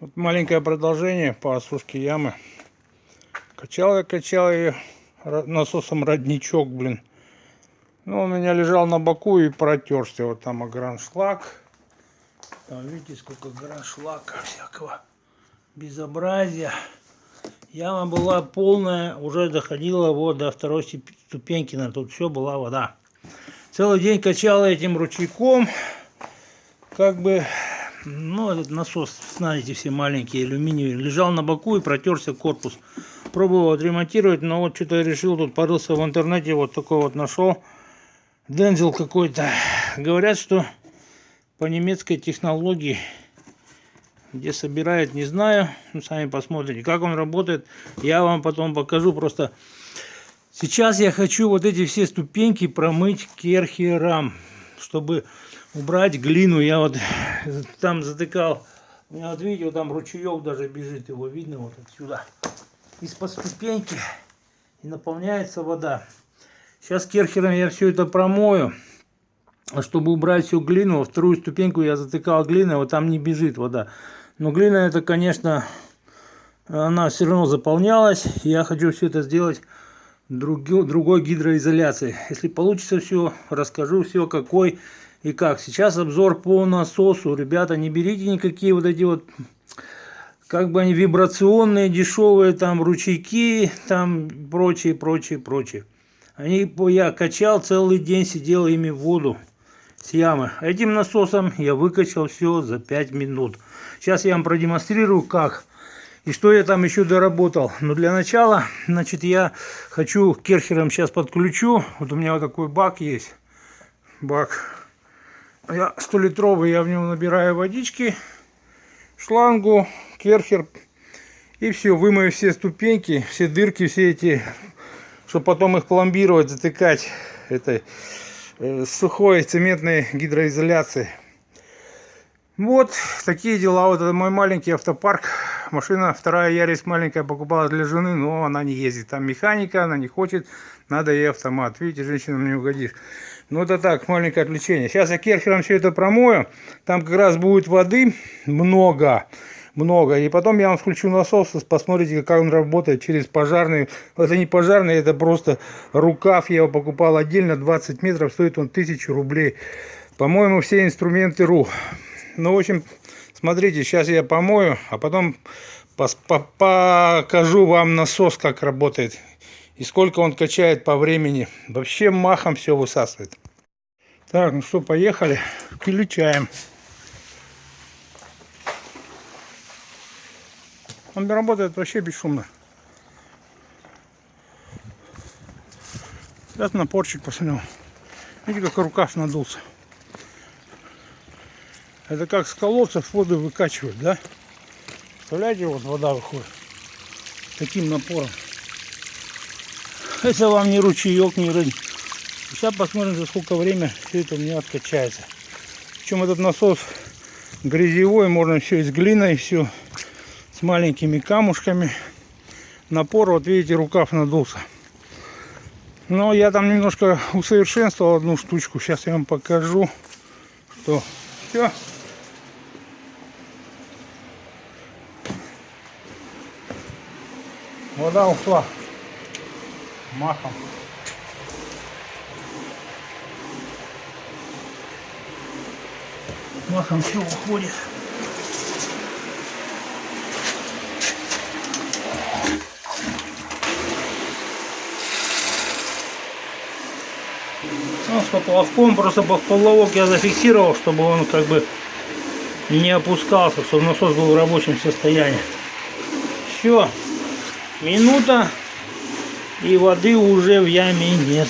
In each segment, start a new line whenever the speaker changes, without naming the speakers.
Вот маленькое продолжение по осушке ямы. Качал я, качал ее насосом родничок, блин. Ну, он у меня лежал на боку и протерся. Вот там ограншлаг. Там видите, сколько граншлака всякого безобразия. Яма была полная, уже доходила вот до второй ступеньки. На тут все была вода. Целый день качал этим ручейком. Как бы ну, этот насос, знаете, все маленькие, алюминиевый, лежал на боку и протерся корпус. Пробовал отремонтировать, но вот что-то решил, тут порылся в интернете, вот такой вот нашел. Дензел какой-то. Говорят, что по немецкой технологии, где собирают, не знаю. Ну, сами посмотрите, как он работает. Я вам потом покажу просто. Сейчас я хочу вот эти все ступеньки промыть керхером, чтобы убрать глину. Я вот там затыкал. У меня вот видите, вот там ручеек даже бежит, его видно вот отсюда. Из-под ступеньки и наполняется вода. Сейчас керхером я все это промою. Чтобы убрать всю глину, во вторую ступеньку я затыкал глиной, вот там не бежит вода. Но глина это, конечно, она все равно заполнялась. Я хочу все это сделать другой гидроизоляцией. Если получится все, расскажу все, какой и как. Сейчас обзор по насосу. Ребята, не берите никакие вот эти вот, как бы они вибрационные, дешевые, там ручейки, там прочее, прочее, прочее. Они, я качал целый день, сидел ими в воду с ямы. Этим насосом я выкачал все за 5 минут. Сейчас я вам продемонстрирую, как и что я там еще доработал. Но для начала, значит, я хочу керхером сейчас подключу. Вот у меня вот такой бак есть. Бак я 100 литровый, я в нем набираю водички, шлангу, керхер. И все, вымою все ступеньки, все дырки, все эти, чтобы потом их пломбировать, затыкать этой э, сухой цементной гидроизоляцией. Вот такие дела. Вот это мой маленький автопарк. Машина вторая Ярис маленькая покупала для жены, но она не ездит. Там механика, она не хочет, надо ей автомат. Видите, женщинам не угодишь. Ну это так, маленькое отвлечение. Сейчас я керхером все это промою. Там как раз будет воды много. Много. И потом я вам включу насос, посмотрите, как он работает через пожарный. Это не пожарный, это просто рукав. Я его покупал отдельно, 20 метров, стоит он 1000 рублей. По-моему, все инструменты РУ. Ну, в общем, смотрите, сейчас я помою, а потом покажу вам насос, как работает и сколько он качает по времени. Вообще махом все высасывает. Так, ну что, поехали. Включаем. Он работает вообще бесшумно. Сейчас напорчик посмотрел. Видите, как рукав надулся. Это как с колодцев воду выкачивают, да? Представляете, вот вода выходит таким напором. Это вам не ручеек, не рынь. Сейчас посмотрим, за сколько время все это у меня откачается. Причем этот насос грязевой, можно все с глиной, все с маленькими камушками. Напор, вот видите, рукав надулся. Но я там немножко усовершенствовал одну штучку. Сейчас я вам покажу, что все. Вода ушла махом. Махом все уходит. Ну, с поплавком просто поплавок я зафиксировал, чтобы он как бы не опускался, чтобы насос был в рабочем состоянии. Все, минута и воды уже в яме нет.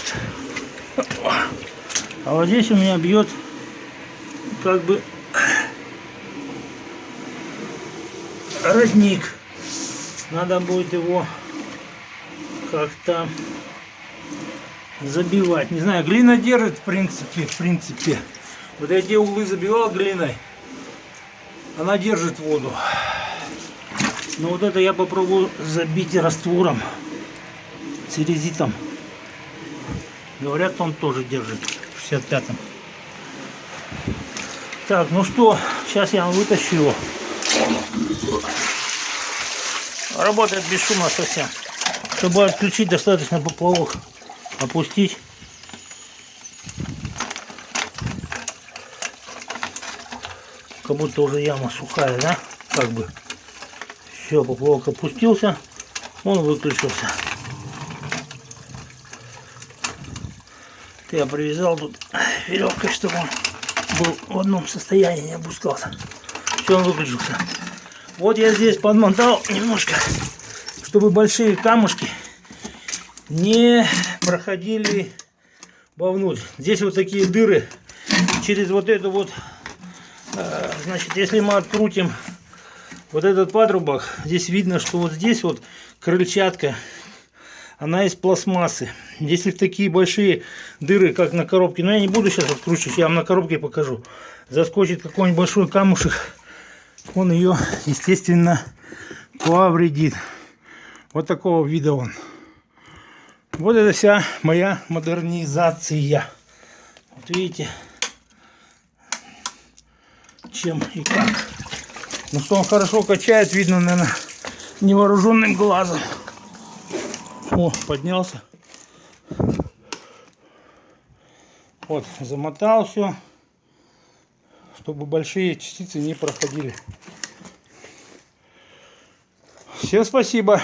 А вот здесь у меня бьет как бы родник. Надо будет его как-то забивать. Не знаю, глина держит в принципе, в принципе. Вот эти углы забивал глиной, она держит воду. Но вот это я попробую забить раствором церезитом. Говорят, он тоже держит в 65-м. Так, ну что, сейчас я вытащу его.
Работает бесшумно совсем. Чтобы отключить, достаточно поплавок опустить. Как будто уже яма сухая, да? Как бы. Все, поплавок опустился. Он выключился. Я привязал тут веревкой, чтобы он был в одном состоянии, не опускался. Все, он выключился. Вот я здесь подмотал немножко, чтобы большие камушки не проходили вовнутрь. Здесь вот такие дыры через вот эту вот, э, значит, если мы открутим вот этот патрубок, здесь видно, что вот здесь вот крыльчатка, она из пластмассы. Если такие большие дыры, как на коробке, но я не буду сейчас откручивать, я вам на коробке покажу, заскочит какой-нибудь большой камушек, он ее, естественно, повредит. Вот такого вида он. Вот это вся моя модернизация. Вот видите, чем и как. Ну что он хорошо качает, видно, наверное, невооруженным глазом. О, поднялся. Вот, замотал все, чтобы большие частицы не проходили. Всем спасибо.